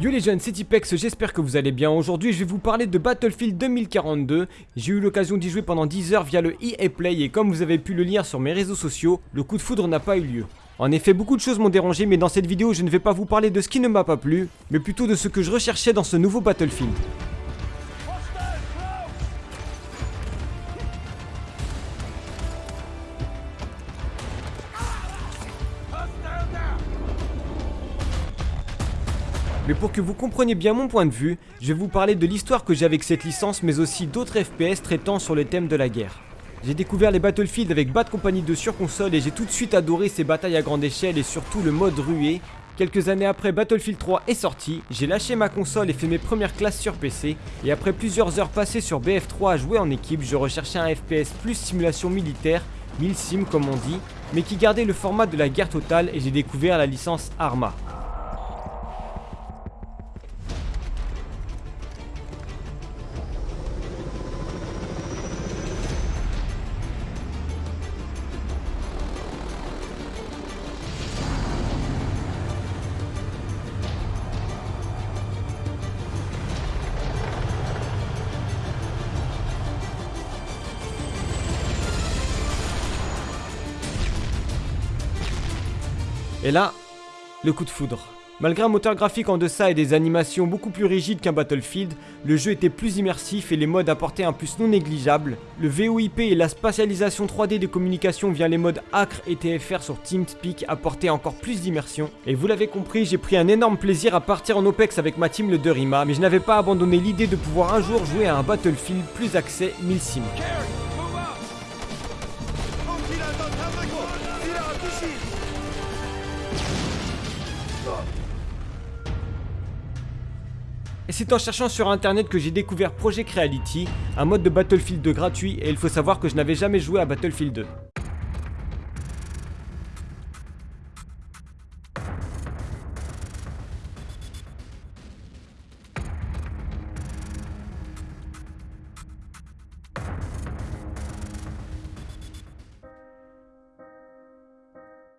Yo les jeunes, c'est Tipex, j'espère que vous allez bien. Aujourd'hui, je vais vous parler de Battlefield 2042. J'ai eu l'occasion d'y jouer pendant 10 heures via le EA Play et comme vous avez pu le lire sur mes réseaux sociaux, le coup de foudre n'a pas eu lieu. En effet, beaucoup de choses m'ont dérangé, mais dans cette vidéo, je ne vais pas vous parler de ce qui ne m'a pas plu, mais plutôt de ce que je recherchais dans ce nouveau Battlefield. Mais pour que vous compreniez bien mon point de vue, je vais vous parler de l'histoire que j'ai avec cette licence mais aussi d'autres FPS traitant sur le thème de la guerre. J'ai découvert les Battlefield avec Bad Company 2 sur console et j'ai tout de suite adoré ces batailles à grande échelle et surtout le mode rué. Quelques années après Battlefield 3 est sorti, j'ai lâché ma console et fait mes premières classes sur PC et après plusieurs heures passées sur BF3 à jouer en équipe, je recherchais un FPS plus simulation militaire, 1000 sim comme on dit, mais qui gardait le format de la guerre totale et j'ai découvert la licence Arma. Et là, le coup de foudre. Malgré un moteur graphique en deçà et des animations beaucoup plus rigides qu'un Battlefield, le jeu était plus immersif et les modes apportaient un plus non négligeable. Le VOIP et la spatialisation 3D de communication via les modes Acre et TFR sur TeamSpeak apportaient encore plus d'immersion. Et vous l'avez compris, j'ai pris un énorme plaisir à partir en OPEX avec ma team le Derima, mais je n'avais pas abandonné l'idée de pouvoir un jour jouer à un Battlefield plus axé 1000 sim. C'est en cherchant sur internet que j'ai découvert Project Reality, un mode de Battlefield 2 gratuit et il faut savoir que je n'avais jamais joué à Battlefield 2.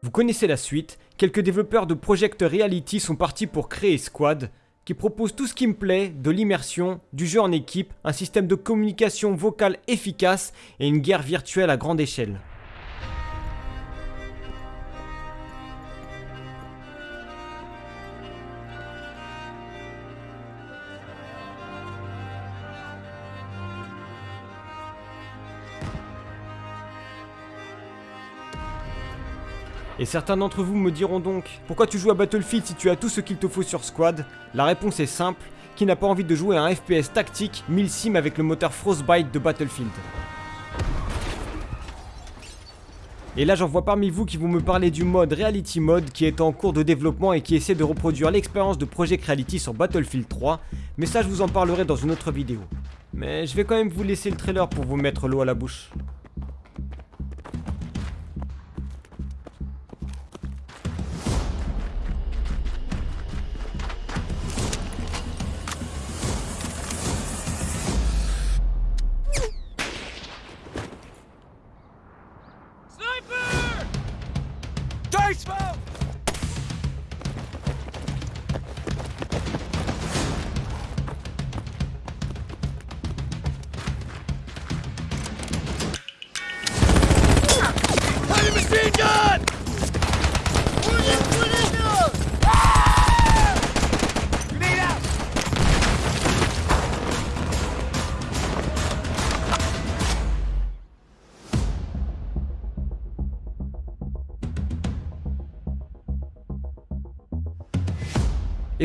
Vous connaissez la suite, quelques développeurs de Project Reality sont partis pour créer Squad, qui propose tout ce qui me plaît, de l'immersion, du jeu en équipe, un système de communication vocale efficace et une guerre virtuelle à grande échelle. Et certains d'entre vous me diront donc, pourquoi tu joues à Battlefield si tu as tout ce qu'il te faut sur Squad? La réponse est simple, qui n'a pas envie de jouer à un FPS tactique 1000 sim avec le moteur Frostbite de Battlefield Et là j'en vois parmi vous qui vont me parler du mode Reality Mode qui est en cours de développement et qui essaie de reproduire l'expérience de Project Reality sur Battlefield 3, mais ça je vous en parlerai dans une autre vidéo. Mais je vais quand même vous laisser le trailer pour vous mettre l'eau à la bouche.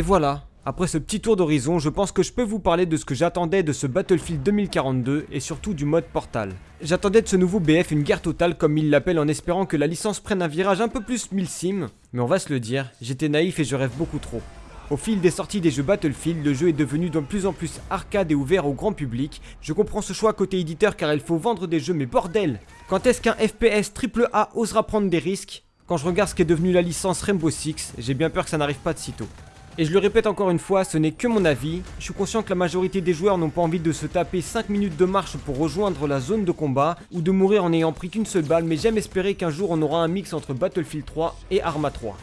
Voilà, après ce petit tour d'horizon, je pense que je peux vous parler de ce que j'attendais de ce Battlefield 2042 et surtout du mode Portal. J'attendais de ce nouveau BF une guerre totale comme il l'appelle en espérant que la licence prenne un virage un peu plus 1000 sim, mais on va se le dire, j'étais naïf et je rêve beaucoup trop. Au fil des sorties des jeux Battlefield, le jeu est devenu de plus en plus arcade et ouvert au grand public. Je comprends ce choix côté éditeur car il faut vendre des jeux mais bordel Quand est-ce qu'un FPS AAA osera prendre des risques? Quand je regarde ce qu'est devenu la licence Rainbow Six, j'ai bien peur que ça n'arrive pas de sitôt. Et je le répète encore une fois, ce n'est que mon avis. Je suis conscient que la majorité des joueurs n'ont pas envie de se taper 5 minutes de marche pour rejoindre la zone de combat ou de mourir en n'ayant pris qu'une seule balle, mais j'aime espérer qu'un jour on aura un mix entre Battlefield 3 et Arma 3.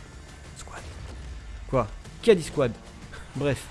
Squad. Quoi? Qui a dit squad? Bref.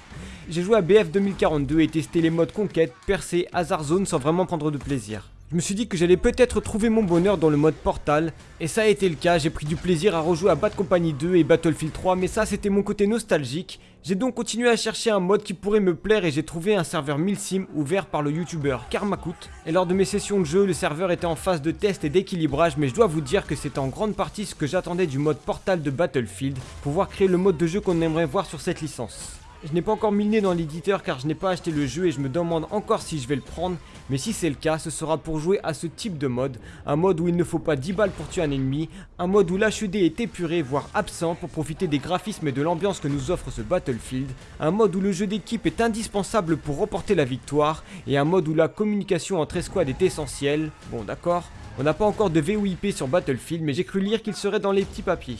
J'ai joué à BF 2042 et testé les modes conquête, percée, hasard zone sans vraiment prendre de plaisir. Je me suis dit que j'allais peut-être trouver mon bonheur dans le mode Portal, et ça a été le cas, j'ai pris du plaisir à rejouer à Bad Company 2 et Battlefield 3, mais ça c'était mon côté nostalgique. J'ai donc continué à chercher un mode qui pourrait me plaire et j'ai trouvé un serveur Milsim ouvert par le youtubeur Karmakut. Et lors de mes sessions de jeu, le serveur était en phase de test et d'équilibrage, mais je dois vous dire que c'est en grande partie ce que j'attendais du mode Portal de Battlefield, pouvoir créer le mode de jeu qu'on aimerait voir sur cette licence. Je n'ai pas encore mis le dans l'éditeur car je n'ai pas acheté le jeu et je me demande encore si je vais le prendre, mais si c'est le cas, ce sera pour jouer à ce type de mode, un mode où il ne faut pas 10 balles pour tuer un ennemi, un mode où l'HUD est épuré voire absent pour profiter des graphismes et de l'ambiance que nous offre ce Battlefield, un mode où le jeu d'équipe est indispensable pour remporter la victoire, et un mode où la communication entre escouades est essentielle, bon d'accord, on n'a pas encore de VOIP sur Battlefield mais j'ai cru lire qu'il serait dans les petits papiers.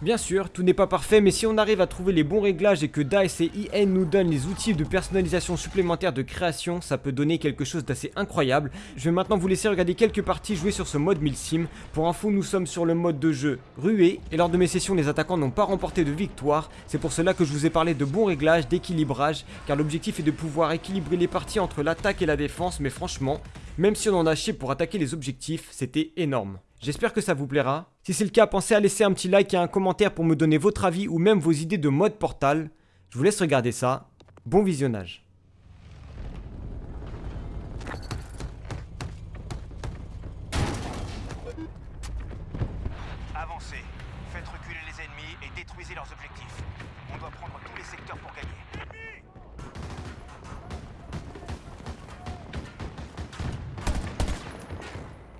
Bien sûr, tout n'est pas parfait, mais si on arrive à trouver les bons réglages et que DICE et IN nous donnent les outils de personnalisation supplémentaires de création, ça peut donner quelque chose d'assez incroyable. Je vais maintenant vous laisser regarder quelques parties jouées sur ce mode Milsim. Pour info, nous sommes sur le mode de jeu rué, et lors de mes sessions, les attaquants n'ont pas remporté de victoire. C'est pour cela que je vous ai parlé de bons réglages, d'équilibrage, car l'objectif est de pouvoir équilibrer les parties entre l'attaque et la défense, mais franchement, même si on en a chié pour attaquer les objectifs, c'était énorme. J'espère que ça vous plaira. Si c'est le cas, pensez à laisser un petit like et un commentaire pour me donner votre avis ou même vos idées de mode portal. Je vous laisse regarder ça. Bon visionnage. Avancez, faites reculer les ennemis et détruisez leurs objectifs. On doit prendre tous les secteurs pour gagner.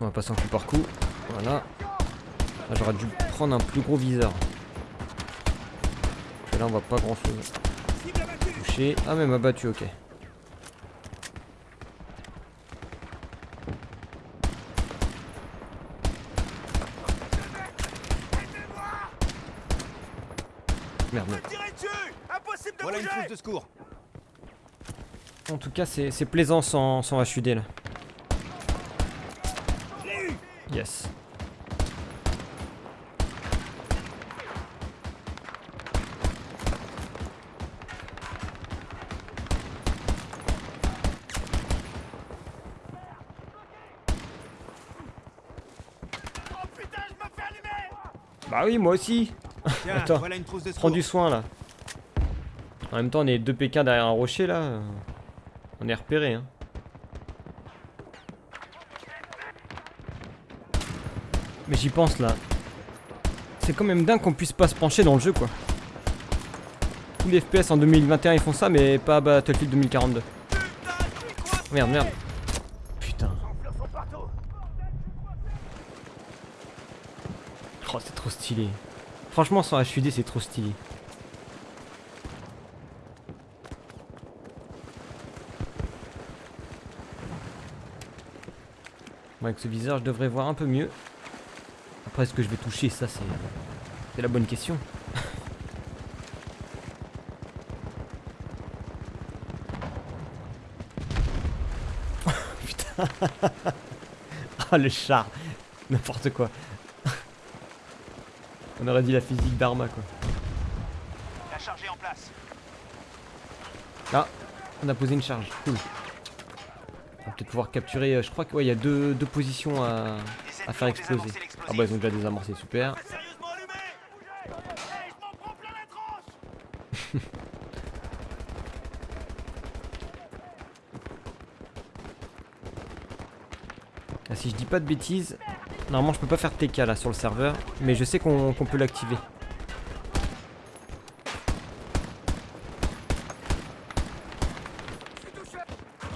On va passer un coup par coup. Voilà. Là, j'aurais dû prendre un plus gros viseur. Et là, on voit pas grand chose. Touché. Ah, mais m'a battu, ok. Merde, merde. Tirez dessus Impossible de Voilà une de secours. En tout cas, c'est c'est plaisant sans, sans HUD là. Yes. Bah oui, moi aussi. Tiens, Attends, voilà une trousse de Prends du soin là. En même temps, on est deux Pékins derrière un rocher là. On est repéré. Hein. Mais j'y pense là. C'est quand même dingue qu'on puisse pas se pencher dans le jeu quoi. Tous les FPS en 2021 ils font ça, mais pas Battlefield 2042. Merde, merde. Putain. Oh, c'est trop stylé. Franchement, sans HUD, c'est trop stylé. Bon, avec ce viseur, je devrais voir un peu mieux. Après, est-ce que je vais toucher Ça, c'est la bonne question. Putain. Ah, le char. N'importe quoi. On aurait dit la physique d'Arma, quoi. La charge est en place. Ah, on a posé une charge. Cool. On va peut-être pouvoir capturer. euh, je crois qu'il ouais, y a deux, deux positions à, à faire exploser. Ah bah ils ont déjà désamorcé, super. Ah, si je dis pas de bêtises, normalement je peux pas faire TK là sur le serveur, mais je sais qu'on peut l'activer.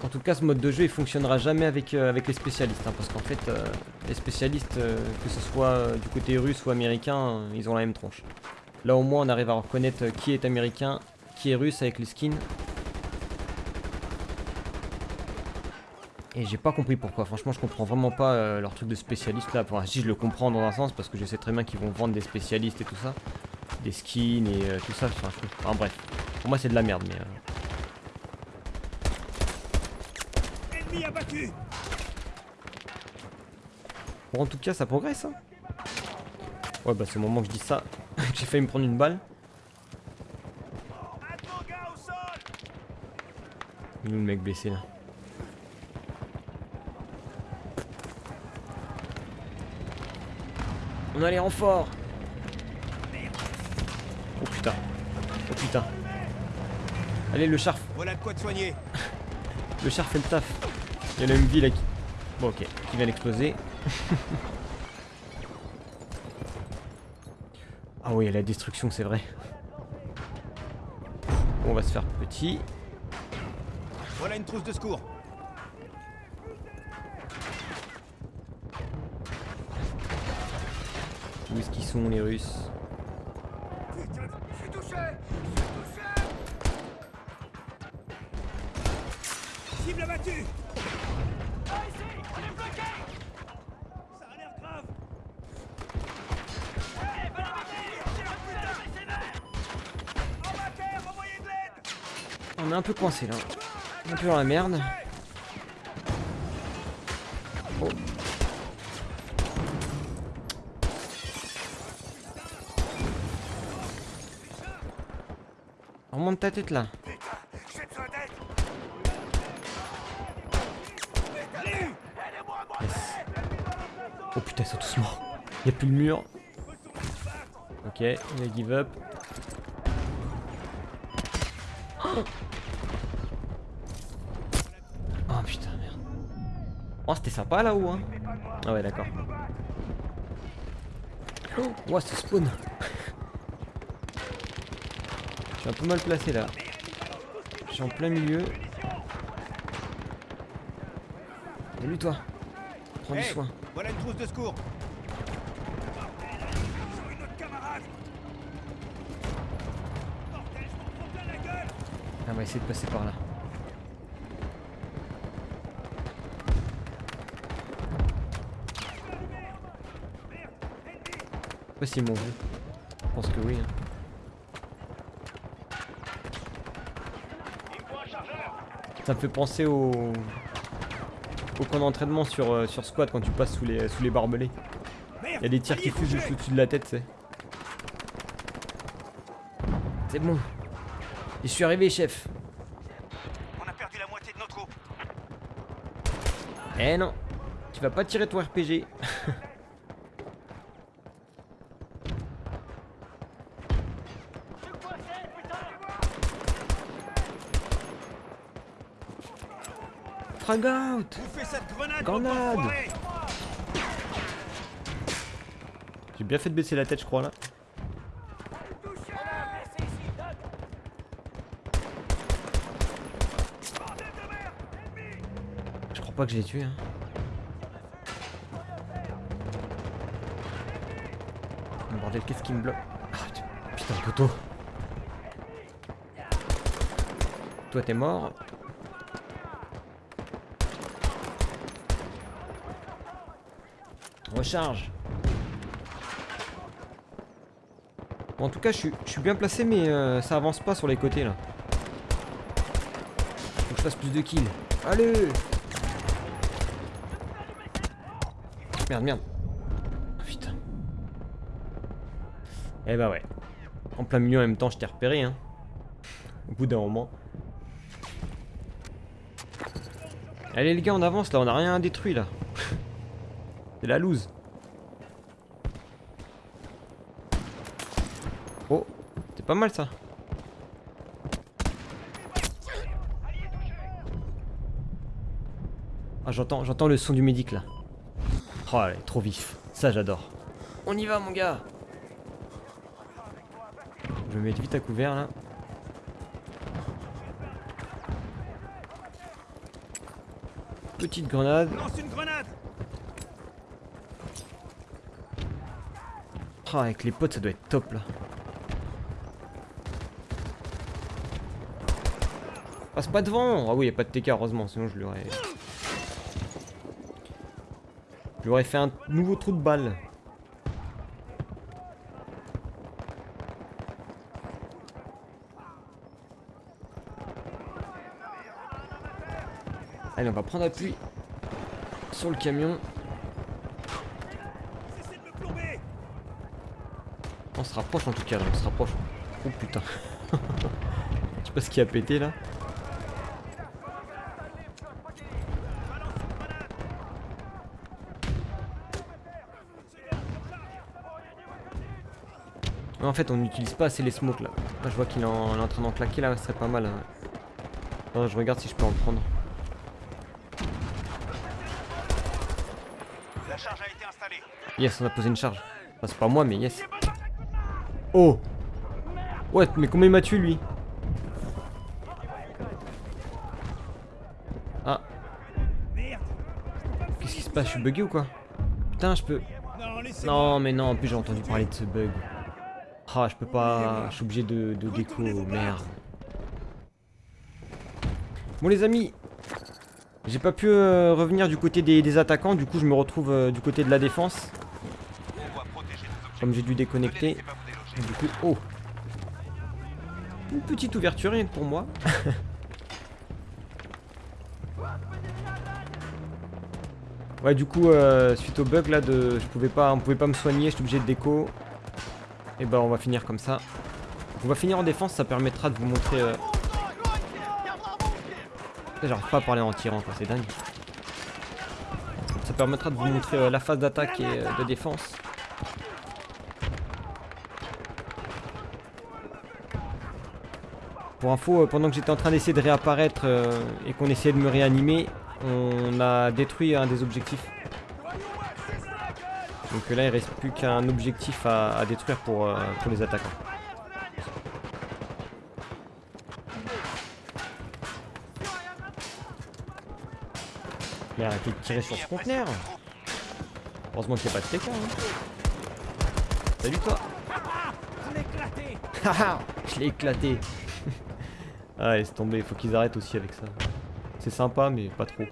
En tout cas, ce mode de jeu il fonctionnera jamais avec, euh, les spécialistes, hein, parce qu'en fait, euh, les spécialistes, euh, que ce soit du côté russe ou américain, ils ont la même tronche. Là au moins, on arrive à reconnaître qui est américain, qui est russe avec les skins. Et j'ai pas compris pourquoi, franchement je comprends vraiment pas euh, leur truc de spécialiste là. Enfin si je le comprends dans un sens parce que je sais très bien qu'ils vont vendre des spécialistes et tout ça. Des skins et euh, tout ça, enfin, je- enfin, bref. Pour moi c'est de la merde mais... euh, Ennemi abattu Bon en tout cas ça progresse hein. Ouais bah c'est au moment que je dis ça que j'ai failli me prendre une balle. Il est où le mec blessé là? On a les renforts Oh putain Oh putain Allez le charf Voilà de quoi te soigner Le char fait le taf. Il y en a une vie là qui. Bon, ok, qui vient d'exploser. ah oui, la destruction, c'est vrai. On va se faire petit. Voilà une trousse de secours Où est-ce qu'ils sont, les Russes Putain, je suis touché Cible abattue Par ici On est bloqué Ça a l'air grave En matière, envoyez de l'aide On est un peu coincé là. On est un peu dans la merde. Ta tête là. D'aide Oh putain, ils sont tous morts. Il a plus le mur. Ok, il a give up. Oh putain, merde. Oh, c'était sympa là-haut, hein. Ah ouais, d'accord. Oh, ouais, ce spawn. Je suis un peu mal placé là. Je suis en plein milieu. Salut toi. Prends du soin. Voilà une trousse de secours gueule On va essayer de passer par là. Je sais pas s'ils m'ont vu. Je pense que oui. hein. Ça me fait penser au au camp d'entraînement sur, euh, sur squad quand tu passes sous les, sous les barbelés. Il y a des tirs qui fusent juste au-dessus de la tête, c'est. C'est bon. Je suis arrivé, chef. On a perdu la moitié de nos troupes Eh non, tu vas pas tirer ton RPG. Frag out grenade J'ai bien fait de baisser la tête, je crois, là. Je crois pas que je l'ai tué, hein. Oh, Bordel, qu'est-ce qui me bloque? Ah, Putain, le poteau. Toi, t'es mort. Recharge. Bon, en tout cas, je suis, bien placé, mais euh, ça avance pas sur les côtés là. Faut que je fasse plus de kills. Allez Merde, merde. Ah, Putain. Eh bah ouais. En plein milieu en même temps, je t'ai repéré, hein. Au bout d'un moment. Allez les gars, on avance là, on a rien détruit là. C'est la loose. Oh, c'est pas mal ça. Ah j'entends, j'entends le son du médic là. Oh, elle est trop vif. Ça j'adore. On y va mon gars. Je vais me mettre vite à couvert là. Petite grenade. Lance une grenade Avec les potes, ça doit être top là. Ah, Passe pas devant Ah oui, y a pas de TK, heureusement, sinon je lui aurais... Je lui aurais fait un nouveau trou de balle. Allez, on va prendre appui sur le camion. On se rapproche en tout cas, là, on se rapproche. Oh putain. Je sais pas ce qui a pété là. En fait, on n'utilise pas assez les smokes là. Là, je vois qu'il est, en- il est en train d'en claquer là, ce serait pas mal. hein. Attends, je regarde si je peux en prendre. La charge a été installée. Yes, on a posé une charge. Enfin, c'est pas moi, mais yes. Oh Ouais, mais combien il m'a tué lui Ah. Qu'est-ce qui se passe Je suis bugué ou quoi Putain, je peux. Non, mais non, en plus j'ai entendu parler de ce bug. Ah, je peux pas. Je suis obligé de, déco, merde. Bon, les amis, j'ai pas pu euh, revenir du côté des, attaquants, du coup, je me retrouve euh, du côté de la défense. Comme j'ai dû déconnecter. Du coup, oh Une petite ouverture rien que pour moi. ouais, du coup, euh, suite au bug là, de, je pouvais pas, on pouvait pas me soigner, j'étais obligé de déco. Et bah, on va finir comme ça. On va finir en défense, ça permettra de vous montrer. euh, J'arrive pas à parler en tirant, quoi, c'est dingue. Ça permettra de vous montrer euh, la phase d'attaque et euh, de défense. Pour info, euh, pendant que j'étais en train d'essayer de réapparaître euh, et qu'on essayait de me réanimer, on a détruit un des objectifs. Donc euh, là, il reste plus qu'un objectif à, détruire pour, pour les attaquants. Mais arrêtez de tirer sur ce conteneur Heureusement qu'il n'y a pas de TK. Hein. Salut toi Haha Je l'ai éclaté Ah laisse tomber, il faut qu'ils arrêtent aussi avec ça. C'est sympa mais pas trop.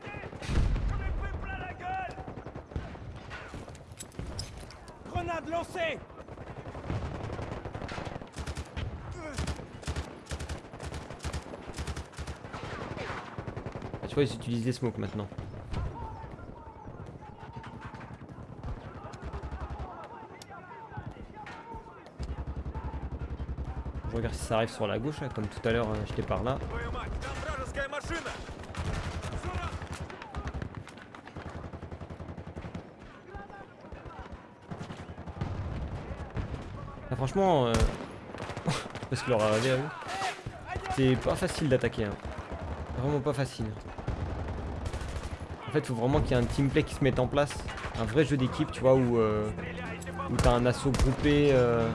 Grenade lancée Ah, tu vois ils utilisent des smokes maintenant. Regarde si ça arrive sur la gauche comme tout à l'heure euh, j'étais par là. Ah, franchement, euh... parce que leur arrivé à eux, c'est pas facile d'attaquer. Hein. Vraiment pas facile. En fait, faut vraiment qu'il y ait un teamplay qui se mette en place. Un vrai jeu d'équipe, tu vois, où, euh, où t'as un assaut groupé, euh,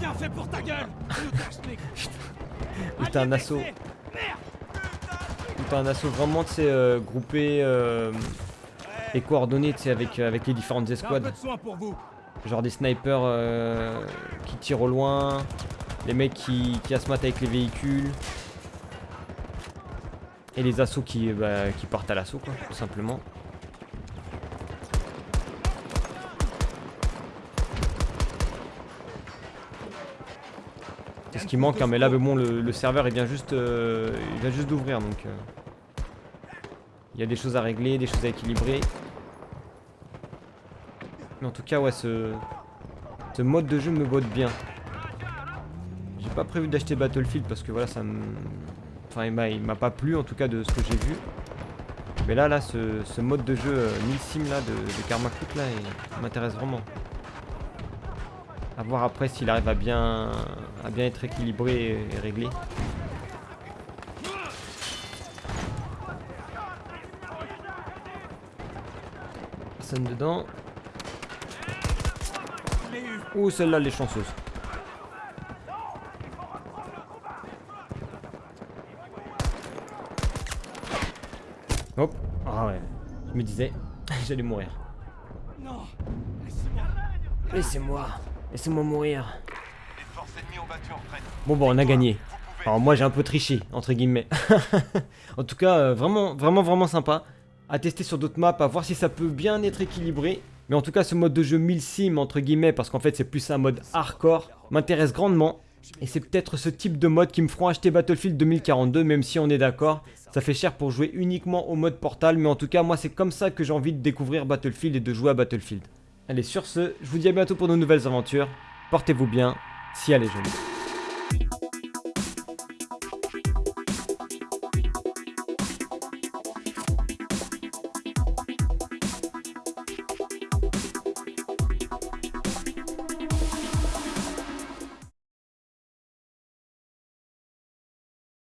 Bien fait pour ta gueule t'as un assaut, t'as un assaut vraiment, tu sais, euh, groupé euh, et coordonné, tu sais, avec, euh, avec les différentes escouades. Genre des snipers euh, qui tirent au loin, les mecs qui, qui asmatent avec les véhicules. Et les assauts qui, bah, qui partent à l'assaut, quoi, tout simplement. Ce qui manque, hein, mais là, bon, le, serveur il vient juste, euh, il vient juste d'ouvrir, donc euh, il y a des choses à régler, des choses à équilibrer. Mais en tout cas, ouais, ce, mode de jeu me botte bien. J'ai pas prévu d'acheter Battlefield parce que voilà, ça me. Enfin, il m'a- pas plu en tout cas de ce que j'ai vu. Mais là, là, ce, mode de jeu euh, là de, Karma Cook là, m'intéresse vraiment. À voir après s'il arrive à bien, à bien être équilibré et, réglé. Personne dedans. Ouh, celle-là, elle est chanceuse. Hop. Ah ouais. Je me disais, j'allais mourir. Laissez-moi. Laissez-moi mourir. Les forces ennemies ont battu en retraite. Bon, bon, on a gagné. Alors moi j'ai un peu triché, entre guillemets. en tout cas, euh, vraiment, vraiment, vraiment sympa. À tester sur d'autres maps, à voir si ça peut bien être équilibré. Mais en tout cas, ce mode de jeu 1000 sim, entre guillemets, parce qu'en fait c'est plus un mode hardcore, m'intéresse grandement. Et c'est peut-être ce type de mode qui me feront acheter Battlefield 2042, même si on est d'accord. Ça fait cher pour jouer uniquement au mode Portal, mais en tout cas, moi, c'est comme ça que j'ai envie de découvrir Battlefield et de jouer à Battlefield. Allez, sur ce, je vous dis à bientôt pour de nouvelles aventures. Portez-vous bien, si elle est jolie.